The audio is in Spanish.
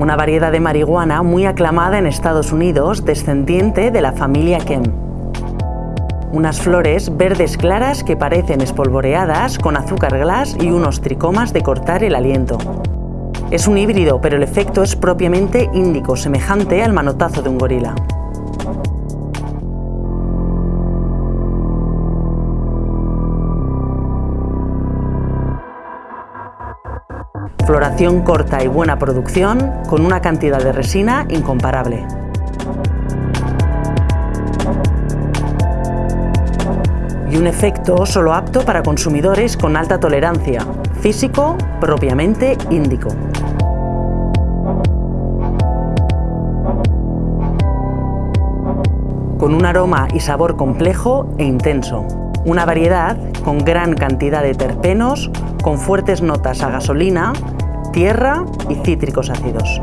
una variedad de marihuana muy aclamada en Estados Unidos, descendiente de la familia Kem. Unas flores verdes claras que parecen espolvoreadas con azúcar glass y unos tricomas de cortar el aliento. Es un híbrido, pero el efecto es propiamente índico, semejante al manotazo de un gorila. Floración corta y buena producción, con una cantidad de resina incomparable. Y un efecto solo apto para consumidores con alta tolerancia, físico propiamente índico. Con un aroma y sabor complejo e intenso. Una variedad con gran cantidad de terpenos, con fuertes notas a gasolina, tierra y cítricos ácidos.